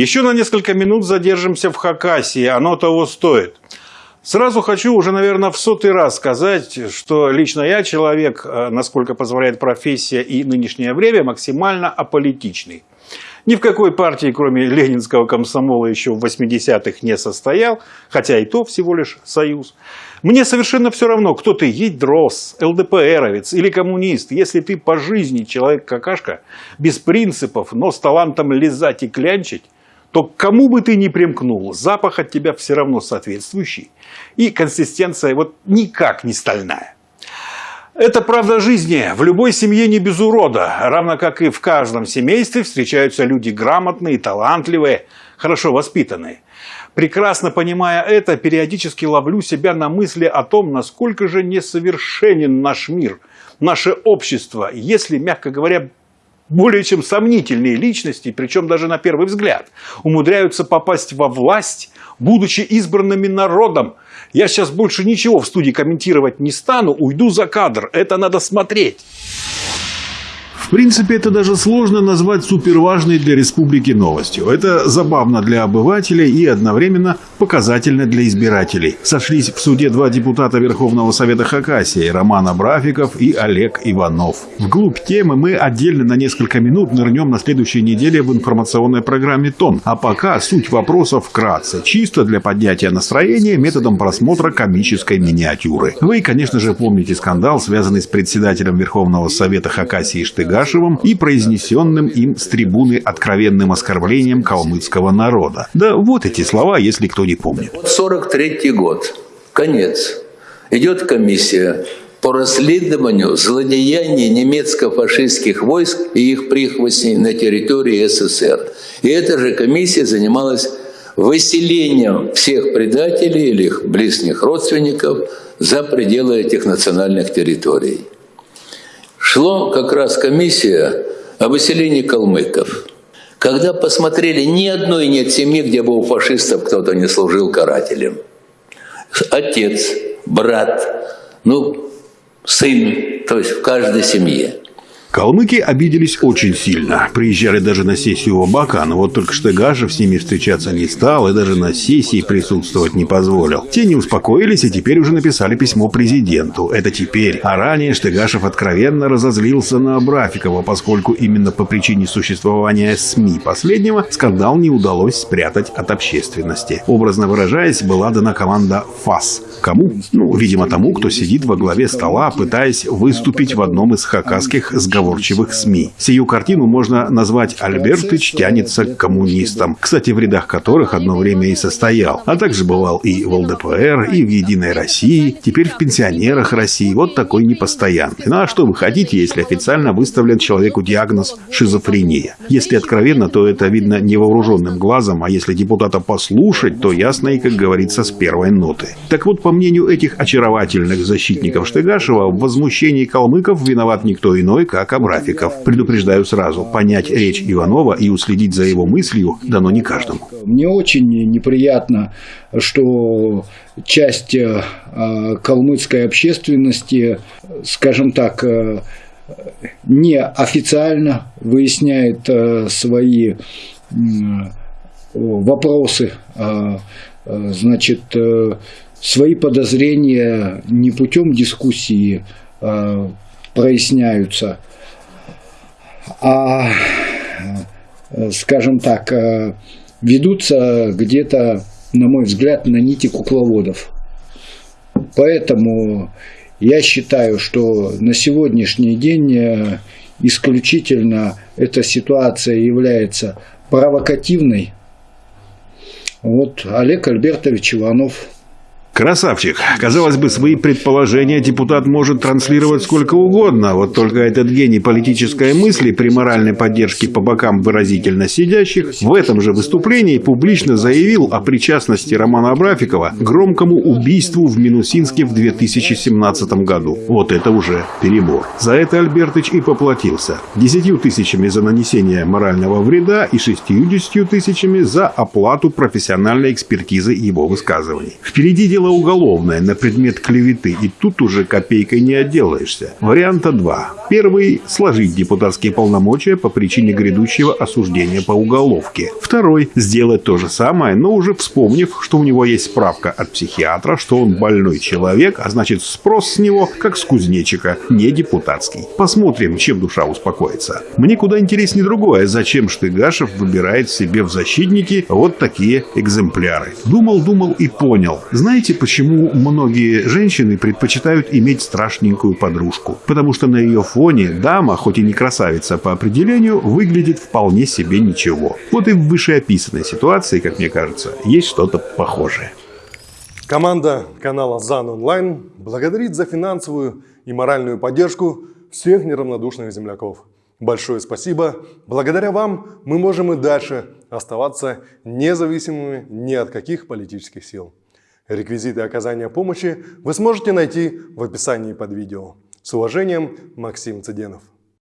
Еще на несколько минут задержимся в Хакасии, оно того стоит. Сразу хочу уже, наверное, в сотый раз сказать, что лично я человек, э, насколько позволяет профессия и нынешнее время, максимально аполитичный. Ни в какой партии, кроме ленинского комсомола, еще в 80-х не состоял, хотя и то всего лишь союз. Мне совершенно все равно, кто ты, ядрос, ЛДПРовец или коммунист, если ты по жизни человек-какашка, без принципов, но с талантом лизать и клянчить, то кому бы ты ни примкнул, запах от тебя все равно соответствующий. И консистенция вот никак не стальная. Это правда жизни. В любой семье не без урода. Равно как и в каждом семействе встречаются люди грамотные, талантливые, хорошо воспитанные. Прекрасно понимая это, периодически ловлю себя на мысли о том, насколько же несовершенен наш мир, наше общество, если, мягко говоря, более чем сомнительные личности, причем даже на первый взгляд, умудряются попасть во власть, будучи избранными народом. Я сейчас больше ничего в студии комментировать не стану, уйду за кадр, это надо смотреть. В принципе, это даже сложно назвать суперважной для республики новостью. Это забавно для обывателей и одновременно показательно для избирателей. Сошлись в суде два депутата Верховного Совета Хакасии – Роман Абрафиков и Олег Иванов. Вглубь темы мы отдельно на несколько минут нырнем на следующей неделе в информационной программе «Тон». А пока суть вопросов вкратце, чисто для поднятия настроения методом просмотра комической миниатюры. Вы, конечно же, помните скандал, связанный с председателем Верховного Совета Хакасии Штыга Кашевым и произнесенным им с трибуны откровенным оскорблением калмыцкого народа. Да вот эти слова, если кто не помнит. 43 год. Конец. Идет комиссия по расследованию злодеяний немецко-фашистских войск и их прихвостней на территории СССР. И эта же комиссия занималась выселением всех предателей или их близких родственников за пределы этих национальных территорий шло как раз комиссия о выселении калмыков. Когда посмотрели, ни одной нет семьи, где бы у фашистов кто-то не служил карателем. Отец, брат, ну, сын, то есть в каждой семье. Калмыки обиделись очень сильно. Приезжали даже на сессию Бака, но вот только Штыгашев с ними встречаться не стал и даже на сессии присутствовать не позволил. Те не успокоились и теперь уже написали письмо президенту. Это теперь. А ранее Штыгашев откровенно разозлился на Абрафикова, поскольку именно по причине существования СМИ последнего скандал не удалось спрятать от общественности. Образно выражаясь, была дана команда ФАС. Кому? Ну, видимо, тому, кто сидит во главе стола, пытаясь выступить в одном из хакасских сговоров разговорчивых СМИ. Сию картину можно назвать «Альбертыч тянется к коммунистам», кстати, в рядах которых одно время и состоял, а также бывал и в ЛДПР, и в «Единой России», теперь в «Пенсионерах России», вот такой непостоянный. Ну а что вы хотите, если официально выставлен человеку диагноз «шизофрения»? Если откровенно, то это видно невооруженным глазом, а если депутата послушать, то ясно и, как говорится, с первой ноты. Так вот, по мнению этих очаровательных защитников Штыгашева, в возмущении калмыков виноват никто иной, как Кабрафиков. Предупреждаю сразу, понять речь Иванова и уследить за его мыслью дано не каждому. Мне очень неприятно, что часть э, калмыцкой общественности, скажем так, э, неофициально выясняет э, свои вопросы, значит, свои подозрения не путем дискуссии проясняются, а, скажем так, э, ведутся где-то, на мой взгляд, на нити кукловодов. Поэтому я считаю, что на сегодняшний день э, исключительно эта ситуация является провокативной. Вот Олег Альбертович Иванов – Красавчик. Казалось бы, свои предположения депутат может транслировать сколько угодно, вот только этот гений политической мысли при моральной поддержке по бокам выразительно сидящих в этом же выступлении публично заявил о причастности Романа Абрафикова к громкому убийству в Минусинске в 2017 году. Вот это уже перебор. За это Альбертыч и поплатился. Десятью тысячами за нанесение морального вреда и шестьюдесятью тысячами за оплату профессиональной экспертизы его высказываний. Впереди дело дело уголовное на предмет клеветы, и тут уже копейкой не отделаешься. Варианта два. Первый – сложить депутатские полномочия по причине грядущего осуждения по уголовке. Второй – сделать то же самое, но уже вспомнив, что у него есть справка от психиатра, что он больной человек, а значит спрос с него, как с кузнечика, не депутатский. Посмотрим, чем душа успокоится. Мне куда интереснее другое, зачем Штыгашев выбирает себе в защитники вот такие экземпляры. Думал, думал и понял. Знаете, почему многие женщины предпочитают иметь страшненькую подружку? Потому что на ее фоне дама, хоть и не красавица по определению, выглядит вполне себе ничего. Вот и в вышеописанной ситуации, как мне кажется, есть что-то похожее. Команда канала ЗАН Онлайн благодарит за финансовую и моральную поддержку всех неравнодушных земляков. Большое спасибо. Благодаря вам мы можем и дальше оставаться независимыми ни от каких политических сил. Реквизиты оказания помощи вы сможете найти в описании под видео. С уважением, Максим Цыденов.